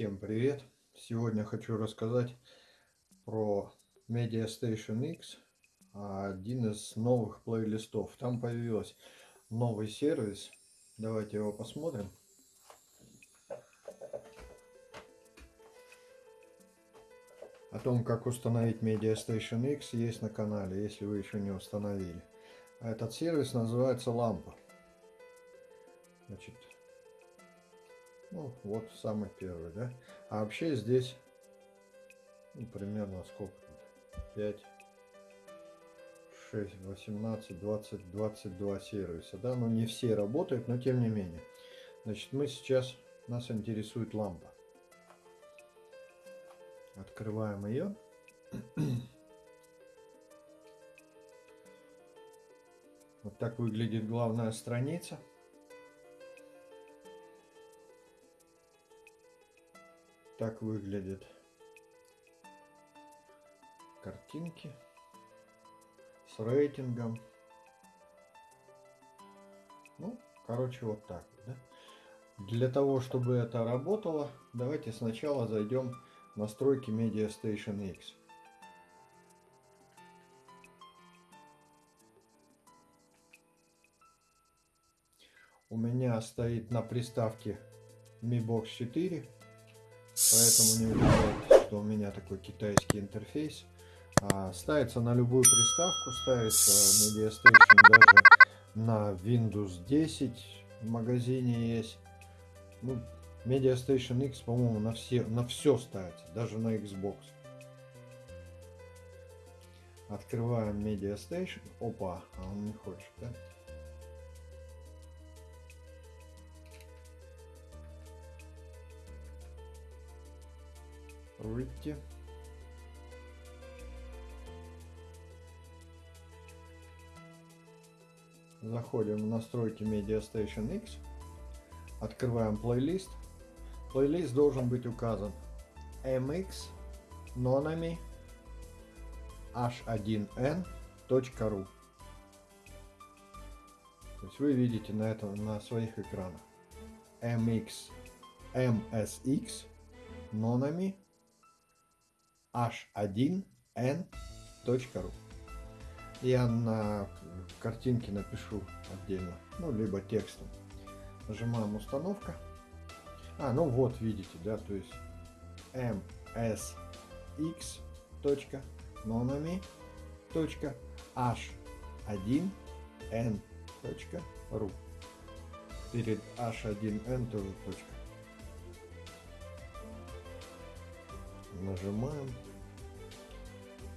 Всем привет! Сегодня хочу рассказать про Media Station X, один из новых плейлистов. Там появился новый сервис. Давайте его посмотрим. О том, как установить Media Station X, есть на канале, если вы еще не установили. А этот сервис называется Лампа. Значит, ну, вот самый первый, да? А вообще здесь, ну, примерно сколько тут? 5, 6, 18, 20, 22 сервиса, да? Но не все работают, но тем не менее. Значит, мы сейчас, нас интересует лампа. Открываем ее. Вот так выглядит главная страница. Так выглядят картинки с рейтингом. Ну, короче, вот так. Да? Для того, чтобы это работало, давайте сначала зайдем в настройки Media Station X. У меня стоит на приставке Mi Box 4 Поэтому не удивляйтесь, что у меня такой китайский интерфейс. А, ставится на любую приставку, ставится Media Station даже на Windows 10 в магазине есть. Ну, Media Station X, по-моему, на все, на все ставится, даже на Xbox. Открываем Media Station. Опа, а он не хочет, да? Выйти. Заходим в настройки Media Station X. Открываем плейлист. Плейлист должен быть указан mx nonami h1n.ru То есть вы видите на этом на своих экранах mx msx nonami h1n.ru. Я на картинке напишу отдельно, ну, либо текстом. Нажимаем установка. А, ну вот, видите, да, то есть msx.nonami.h1n.ru Перед h1n тоже точка. Нажимаем.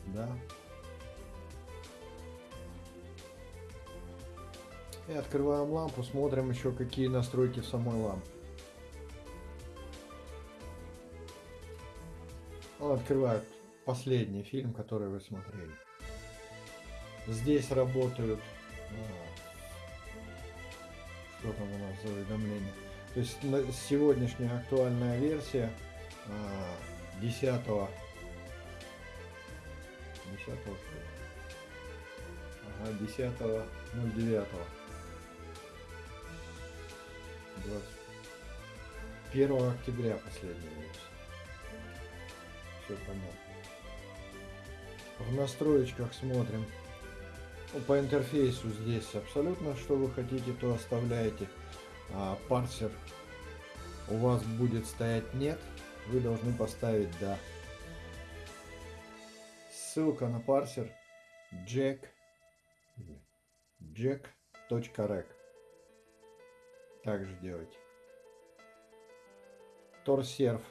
Да. И открываем лампу, смотрим еще какие настройки самой лампы. Он открывает последний фильм, который вы смотрели. Здесь работают... А, что там у нас за уведомление? То есть сегодняшняя актуальная версия а, 10 10 что ага, 10 09 20 1 октября последняя версия все понятно. В настроечках смотрим. Ну, по интерфейсу здесь абсолютно что вы хотите то оставляете. А, парсер у вас будет стоять нет вы должны поставить «да». Ссылка на парсер jack jack.rec также делайте. Торсерф.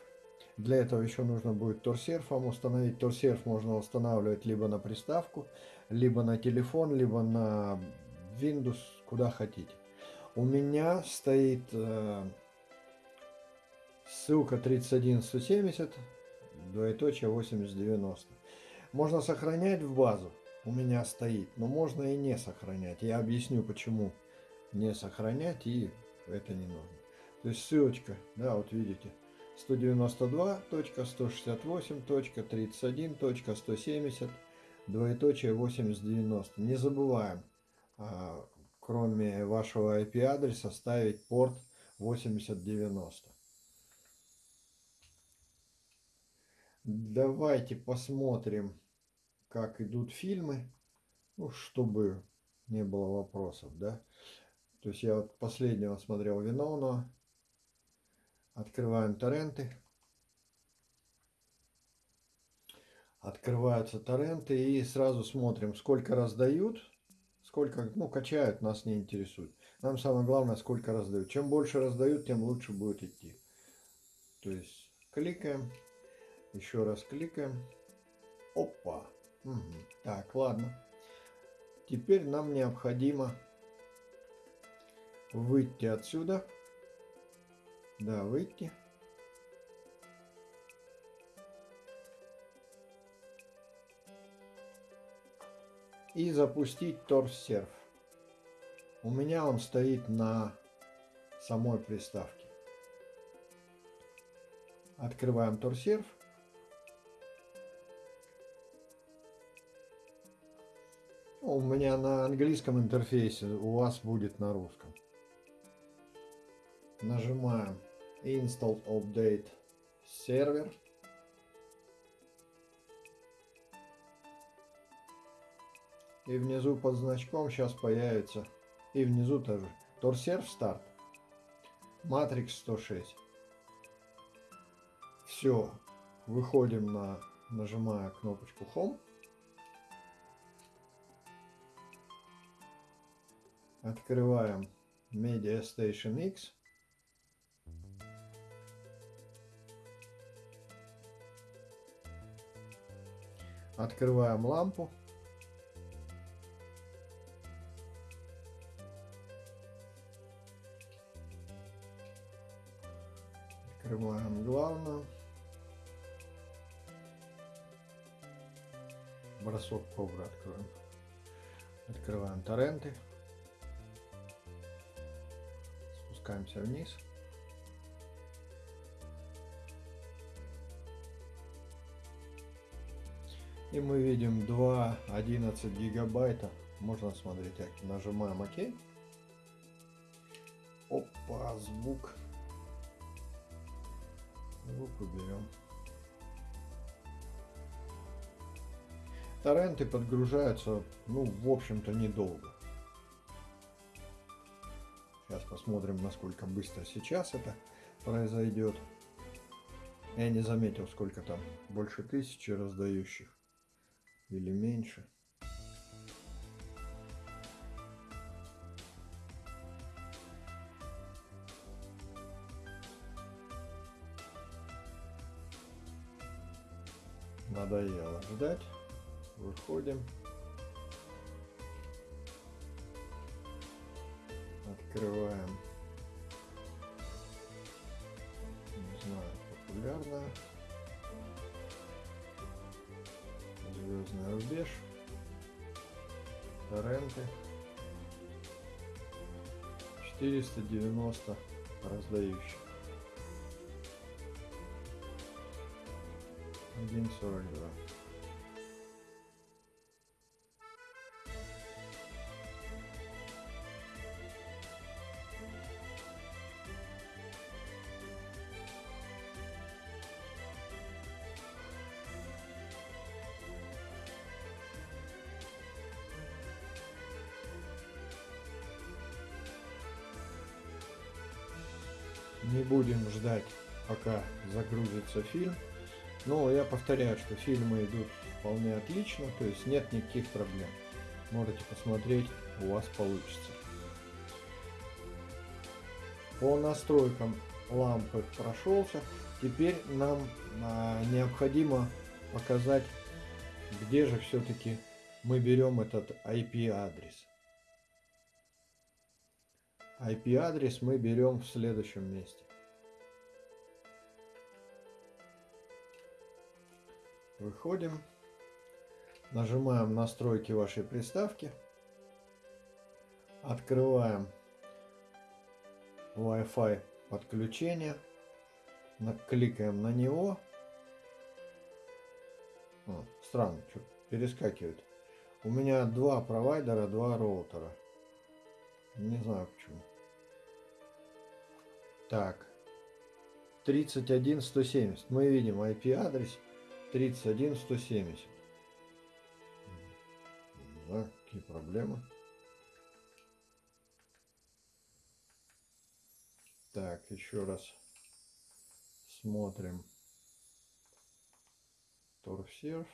Для этого еще нужно будет торсерф вам установить. Торсерф можно устанавливать либо на приставку, либо на телефон, либо на Windows, куда хотите. У меня стоит э, Ссылка 31170, двоеточие 8090. Можно сохранять в базу, у меня стоит, но можно и не сохранять. Я объясню, почему не сохранять и это не нужно. То есть ссылочка, да, вот видите, 192.168.31.170, двоеточие 8090. Не забываем, а, кроме вашего IP адреса, ставить порт 8090. Давайте посмотрим, как идут фильмы, ну, чтобы не было вопросов, да. То есть я вот последнего смотрел Виновного. Открываем торренты. Открываются торренты и сразу смотрим, сколько раздают, сколько, ну, качают, нас не интересует. Нам самое главное, сколько раздают. Чем больше раздают, тем лучше будет идти. То есть кликаем, еще раз кликаем. Опа. Угу. Так, ладно. Теперь нам необходимо выйти отсюда. Да, выйти. И запустить торсерф. У меня он стоит на самой приставке. Открываем торсерф. У меня на английском интерфейсе, у вас будет на русском. Нажимаем Install Update Server. И внизу под значком сейчас появится, и внизу тоже, Торсерв Start, Matrix 106. Все, выходим на, нажимая кнопочку Home. Открываем Media Station X. Открываем лампу. Открываем главную. Бросок кобра откроем. Открываем торренты. Спускаемся вниз. И мы видим 2.11 гигабайта. Можно смотреть. Нажимаем ОК. Опа, звук. Звук уберем. Торренты подгружаются, ну, в общем-то, недолго. Сейчас посмотрим, насколько быстро сейчас это произойдет. Я не заметил, сколько там, больше тысячи раздающих или меньше. Надоело ждать. Выходим. Открываем. Не знаю, популярная. Звездный рубеж, торренты, 490 раздающих, 1.42. Не будем ждать, пока загрузится фильм. Но я повторяю, что фильмы идут вполне отлично, то есть нет никаких проблем. Можете посмотреть, у вас получится. По настройкам лампы прошелся. Теперь нам а, необходимо показать, где же все-таки мы берем этот IP-адрес. IP-адрес мы берем в следующем месте. Выходим. Нажимаем настройки вашей приставки. Открываем Wi-Fi подключение. Кликаем на него. О, странно, что перескакивает. У меня два провайдера, два роутера. Не знаю почему. Так. 31170. Мы видим IP-адрес. 31 170. Да, какие проблемы? Так, еще раз смотрим. Торфсерф.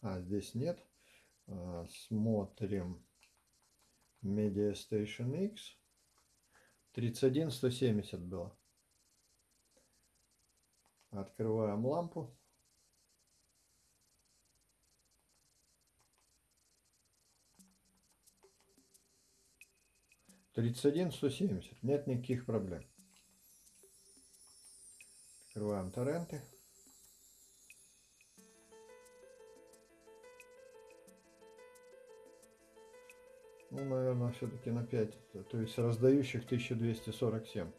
А, здесь нет. А, смотрим Media Station X. 31 170 было. Открываем лампу. Тридцать один сто семьдесят. Нет никаких проблем. Открываем торренты. Ну, наверное, все-таки на 5. То есть раздающих 1247.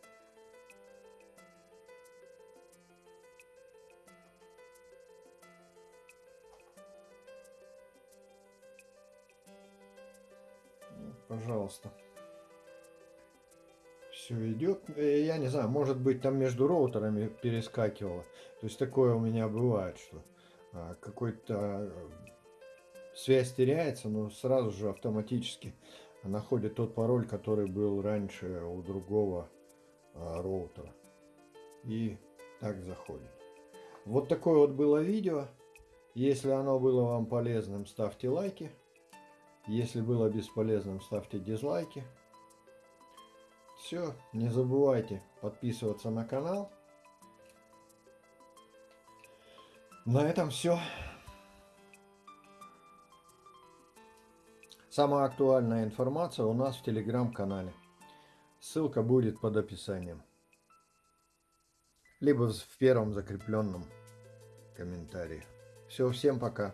Ну, пожалуйста. Все идет. Э, я не знаю, может быть там между роутерами перескакивало. То есть такое у меня бывает, что а, какой-то связь теряется, но сразу же автоматически находит тот пароль, который был раньше у другого а, роутера. И так заходит. Вот такое вот было видео. Если оно было вам полезным, ставьте лайки. Если было бесполезным, ставьте дизлайки. Все, не забывайте подписываться на канал. На этом все. Самая актуальная информация у нас в телеграм-канале. Ссылка будет под описанием. Либо в первом закрепленном комментарии. Все, всем пока.